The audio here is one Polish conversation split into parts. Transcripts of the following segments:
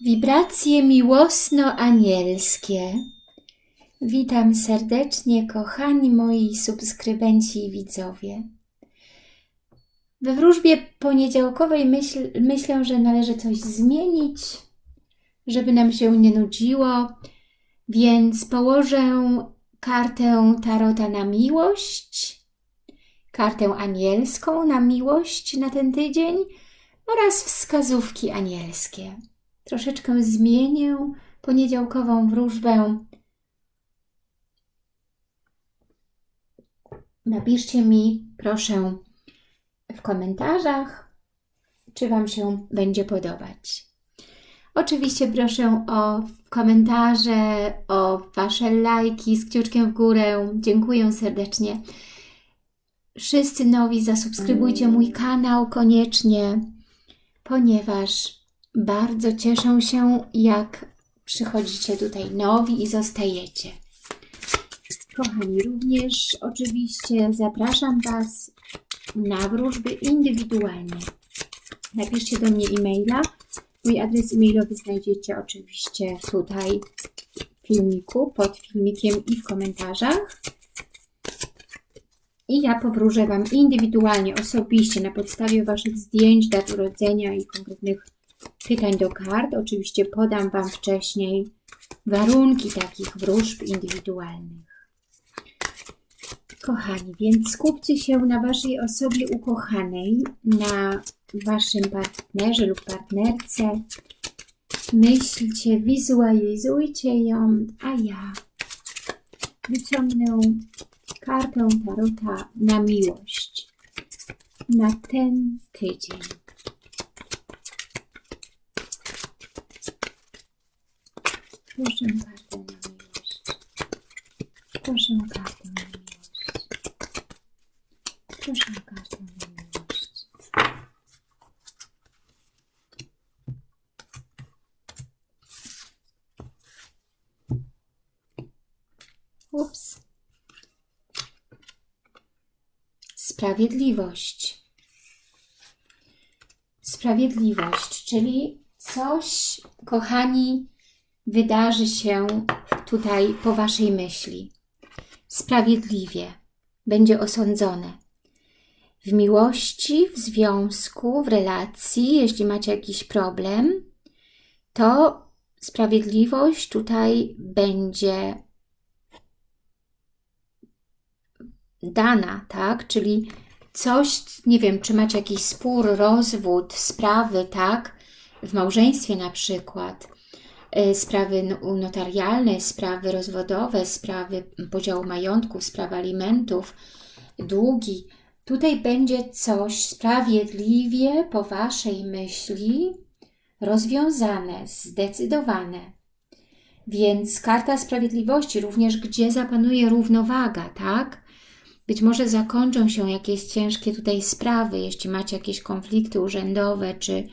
Wibracje miłosno-anielskie. Witam serdecznie, kochani moi subskrybenci i widzowie. We wróżbie poniedziałkowej myśl, myślę, że należy coś zmienić, żeby nam się nie nudziło, więc położę kartę Tarota na miłość, kartę anielską na miłość na ten tydzień oraz wskazówki anielskie troszeczkę zmienię poniedziałkową wróżbę. Napiszcie mi, proszę, w komentarzach, czy Wam się będzie podobać. Oczywiście proszę o komentarze, o Wasze lajki z kciuczkiem w górę. Dziękuję serdecznie. Wszyscy nowi zasubskrybujcie mój kanał koniecznie, ponieważ bardzo cieszę się, jak przychodzicie tutaj nowi i zostajecie. Kochani, również oczywiście zapraszam Was na wróżby indywidualne. Napiszcie do mnie e-maila. Mój adres e-mailowy znajdziecie oczywiście tutaj w filmiku, pod filmikiem i w komentarzach. I ja powróżę Wam indywidualnie, osobiście, na podstawie Waszych zdjęć, dat urodzenia i konkretnych pytań do kart. Oczywiście podam Wam wcześniej warunki takich wróżb indywidualnych. Kochani, więc skupcie się na Waszej osobie ukochanej, na Waszym partnerze lub partnerce. Myślcie, wizualizujcie ją, a ja wyciągnę kartę Tarota na miłość na ten tydzień. Proszę kartę na miłość. Proszę na miłość. Proszę na miłość. Ups. Sprawiedliwość. Sprawiedliwość, czyli coś, kochani, wydarzy się tutaj po Waszej myśli. Sprawiedliwie będzie osądzone. W miłości, w związku, w relacji, jeśli macie jakiś problem, to sprawiedliwość tutaj będzie dana, tak? Czyli coś, nie wiem, czy macie jakiś spór, rozwód, sprawy, tak? W małżeństwie na przykład, sprawy notarialne, sprawy rozwodowe, sprawy podziału majątków, sprawy alimentów, długi. Tutaj będzie coś sprawiedliwie po Waszej myśli rozwiązane, zdecydowane. Więc karta sprawiedliwości również, gdzie zapanuje równowaga, tak? Być może zakończą się jakieś ciężkie tutaj sprawy, jeśli macie jakieś konflikty urzędowe, czy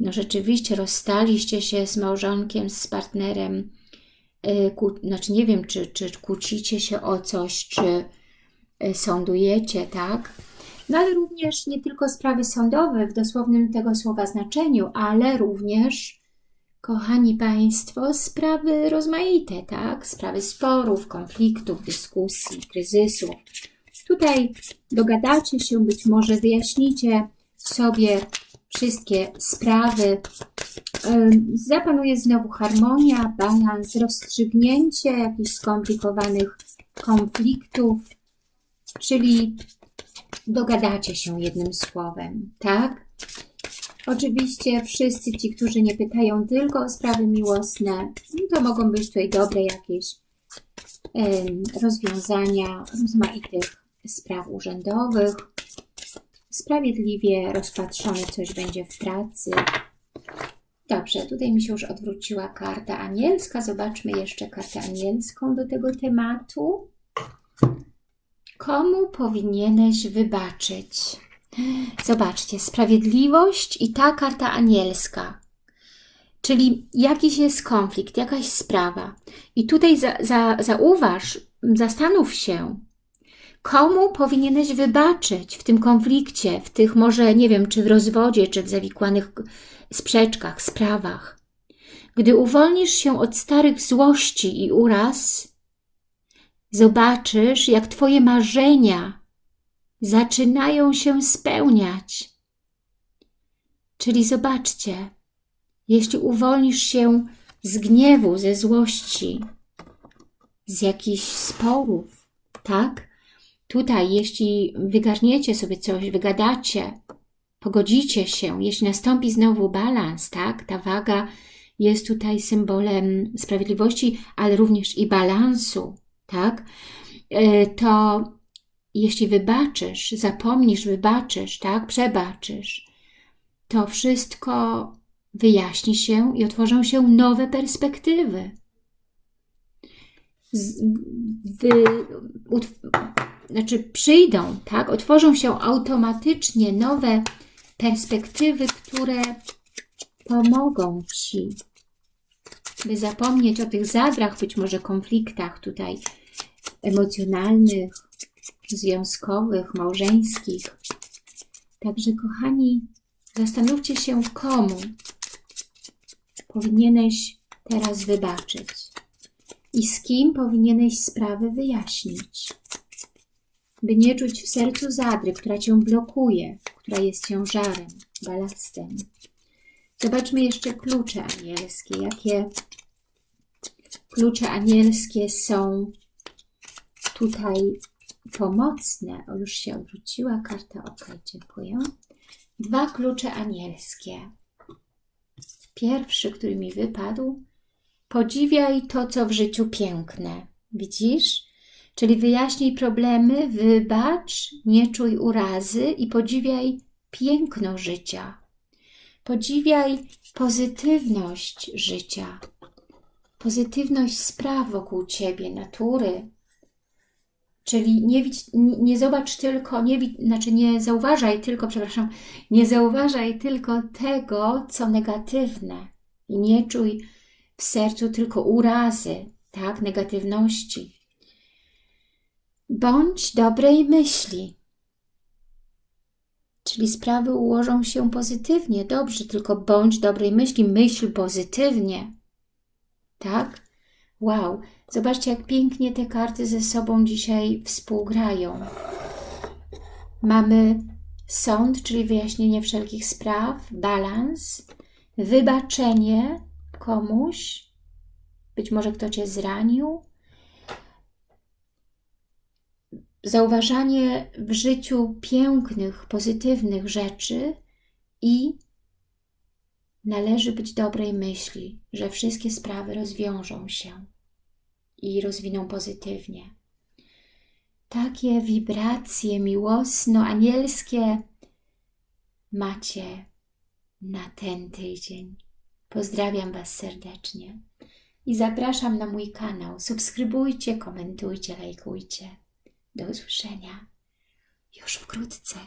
no rzeczywiście rozstaliście się z małżonkiem, z partnerem, y, znaczy nie wiem, czy, czy kłócicie się o coś, czy y, sądujecie, tak? No ale również nie tylko sprawy sądowe w dosłownym tego słowa znaczeniu, ale również, kochani Państwo, sprawy rozmaite, tak? Sprawy sporów, konfliktów, dyskusji, kryzysów. Tutaj dogadacie się, być może wyjaśnicie sobie wszystkie sprawy. Zapanuje znowu harmonia, balans, rozstrzygnięcie jakichś skomplikowanych konfliktów, czyli dogadacie się jednym słowem, tak? Oczywiście wszyscy ci, którzy nie pytają tylko o sprawy miłosne, to mogą być tutaj dobre jakieś rozwiązania rozmaitych spraw urzędowych, sprawiedliwie rozpatrzone coś będzie w pracy. Dobrze, tutaj mi się już odwróciła karta anielska. Zobaczmy jeszcze kartę anielską do tego tematu. Komu powinieneś wybaczyć? Zobaczcie, sprawiedliwość i ta karta anielska. Czyli jakiś jest konflikt, jakaś sprawa. I tutaj za, za, zauważ, zastanów się, Komu powinieneś wybaczyć w tym konflikcie, w tych może, nie wiem, czy w rozwodzie, czy w zawikłanych sprzeczkach, sprawach? Gdy uwolnisz się od starych złości i uraz, zobaczysz, jak Twoje marzenia zaczynają się spełniać. Czyli zobaczcie, jeśli uwolnisz się z gniewu, ze złości, z jakichś sporów, tak? Tutaj, jeśli wygarniecie sobie coś, wygadacie, pogodzicie się, jeśli nastąpi znowu balans, tak? Ta waga jest tutaj symbolem sprawiedliwości, ale również i balansu, tak? E, to jeśli wybaczysz, zapomnisz, wybaczysz, tak? Przebaczysz, to wszystko wyjaśni się i otworzą się nowe perspektywy. Z, wy, znaczy przyjdą, tak? Otworzą się automatycznie nowe perspektywy, które pomogą Ci, by zapomnieć o tych zadrach, być może konfliktach tutaj emocjonalnych, związkowych, małżeńskich. Także kochani, zastanówcie się komu powinieneś teraz wybaczyć i z kim powinieneś sprawę wyjaśnić, by nie czuć w sercu zadry, która Cię blokuje, która jest ciężarem, balastem. Zobaczmy jeszcze klucze anielskie. Jakie klucze anielskie są tutaj pomocne. O, już się odwróciła karta. Ok, dziękuję. Dwa klucze anielskie. Pierwszy, który mi wypadł. Podziwiaj to, co w życiu piękne. Widzisz? Czyli wyjaśnij problemy, wybacz, nie czuj urazy i podziwiaj piękno życia. Podziwiaj pozytywność życia, pozytywność spraw wokół Ciebie, natury. Czyli nie, nie zobacz tylko, nie, znaczy nie zauważaj tylko, przepraszam, nie zauważaj tylko tego, co negatywne i nie czuj w sercu tylko urazy, tak, negatywności. Bądź dobrej myśli, Czyli sprawy ułożą się pozytywnie, dobrze, tylko bądź dobrej myśli, myśl pozytywnie. Tak? Wow, zobaczcie jak pięknie te karty ze sobą dzisiaj współgrają. Mamy sąd, czyli wyjaśnienie wszelkich spraw, balans, wybaczenie komuś, być może kto Cię zranił, zauważanie w życiu pięknych, pozytywnych rzeczy i należy być dobrej myśli, że wszystkie sprawy rozwiążą się i rozwiną pozytywnie. Takie wibracje miłosno-anielskie macie na ten tydzień. Pozdrawiam Was serdecznie i zapraszam na mój kanał. Subskrybujcie, komentujcie, lajkujcie. Do usłyszenia już wkrótce.